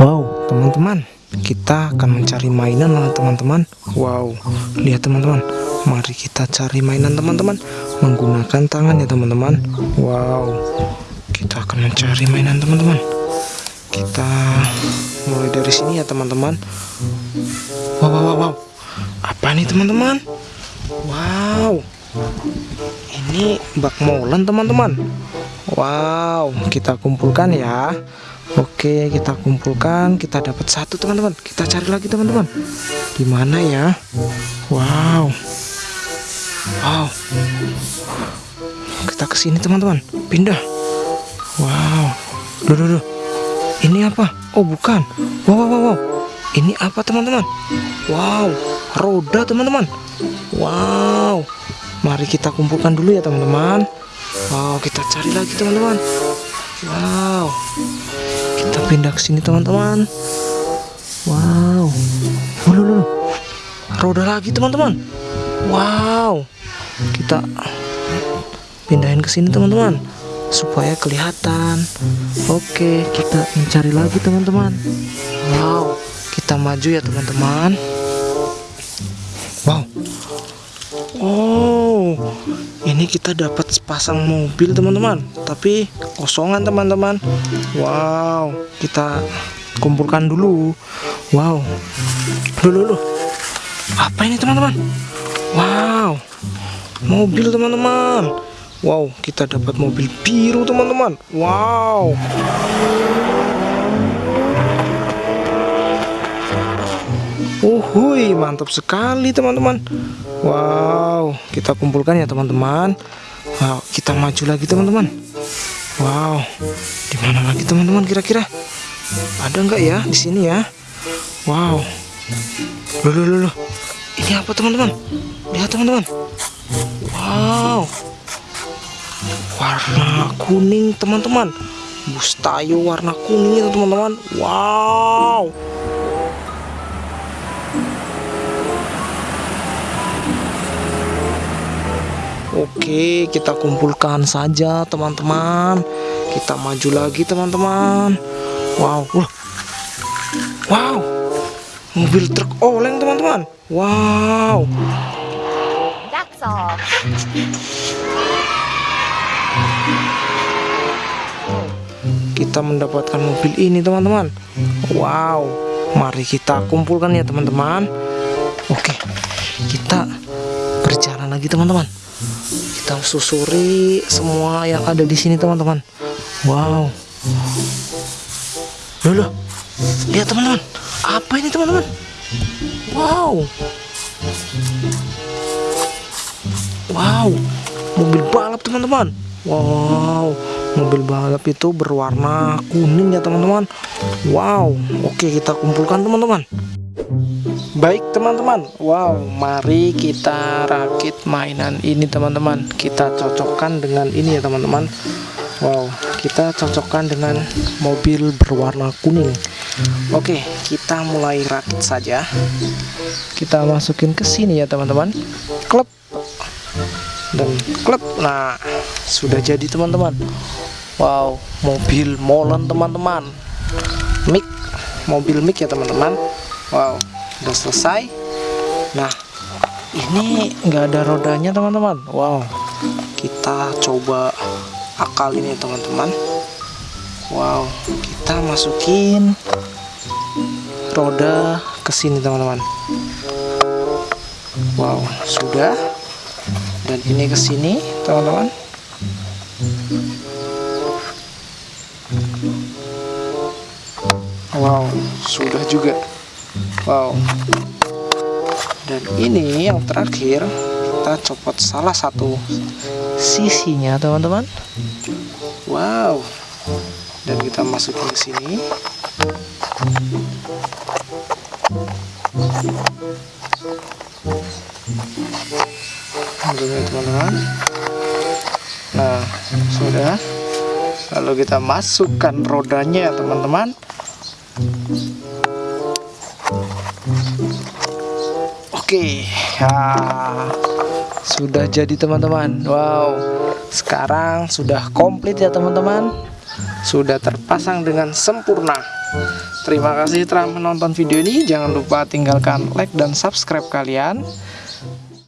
Wow, teman-teman, kita akan mencari mainan lah teman-teman. Wow, lihat teman-teman. Mari kita cari mainan teman-teman menggunakan tangan ya teman-teman. Wow, kita akan mencari mainan teman-teman. Kita mulai dari sini ya teman-teman. Wow, wow, wow, wow. Apa nih teman-teman? Wow, ini bak molen teman-teman. Wow, kita kumpulkan ya. Oke, kita kumpulkan. Kita dapat satu teman-teman. Kita cari lagi teman-teman. Di mana ya? Wow. Wow. Kita ke sini teman-teman. Pindah. Wow. Duh, duh, duh. Ini apa? Oh, bukan. Wow, wow, wow. wow. Ini apa teman-teman? Wow, roda teman-teman. Wow. Mari kita kumpulkan dulu ya teman-teman. Wow, kita cari lagi teman-teman. Wow. Pindah ke sini teman-teman. Wow. Loh, loh, Roda lagi teman-teman. Wow. Kita pindahin ke sini teman-teman supaya kelihatan. Oke, kita mencari lagi teman-teman. Wow. Kita maju ya teman-teman. Wow. Oh, ini kita dapat sepasang mobil teman-teman, tapi kosongan teman-teman. Wow, kita kumpulkan dulu. Wow, dulu dulu. Apa ini teman-teman? Wow, mobil teman-teman. Wow, kita dapat mobil biru teman-teman. Wow. Uhui, mantap sekali teman-teman. Wow, kita kumpulkan ya teman-teman. Wow, kita maju lagi teman-teman. Wow, di mana lagi teman-teman kira-kira? Ada nggak ya di sini ya? Wow, loh, loh, loh. Ini apa teman-teman? Lihat teman-teman. Wow, warna kuning teman-teman. Bus tayo warna kuning teman-teman. Wow. Oke, kita kumpulkan saja teman-teman. Kita maju lagi teman-teman. Wow, wah. Wow. Mobil truk oleng teman-teman. Wow. That's all. Kita mendapatkan mobil ini teman-teman. Wow. Mari kita kumpulkan ya teman-teman. Oke. Kita berjalan lagi teman-teman. Kita susuri semua yang ada di sini teman-teman. Wow. Loh, loh. Lihat teman-teman. Apa ini teman-teman? Wow. Wow. Mobil balap teman-teman. Wow. Mobil balap itu berwarna kuning ya teman-teman. Wow. Oke, kita kumpulkan teman-teman. Baik teman-teman, wow, mari kita rakit mainan ini teman-teman. Kita cocokkan dengan ini ya teman-teman. Wow, kita cocokkan dengan mobil berwarna kuning. Oke, kita mulai rakit saja. Kita masukin ke sini ya teman-teman. Klep dan klep. Nah, sudah jadi teman-teman. Wow, mobil molen teman-teman. Mic, mobil mic ya teman-teman. Wow, udah selesai. Nah ini nggak ada rodanya teman-teman. Wow. Kita coba akal ini teman-teman. Wow kita masukin roda ke sini teman-teman. Wow sudah. Dan ini ke sini teman-teman. Wow sudah juga Wow. Dan ini yang terakhir kita copot salah satu sisinya teman-teman. Wow. Dan kita masukin ke sini. Alhamdulillah teman-teman. Nah, sudah. Lalu kita masukkan rodanya teman-teman. Oke, ya, sudah jadi teman-teman. Wow, sekarang sudah komplit ya teman-teman. Sudah terpasang dengan sempurna. Terima kasih telah menonton video ini. Jangan lupa tinggalkan like dan subscribe kalian.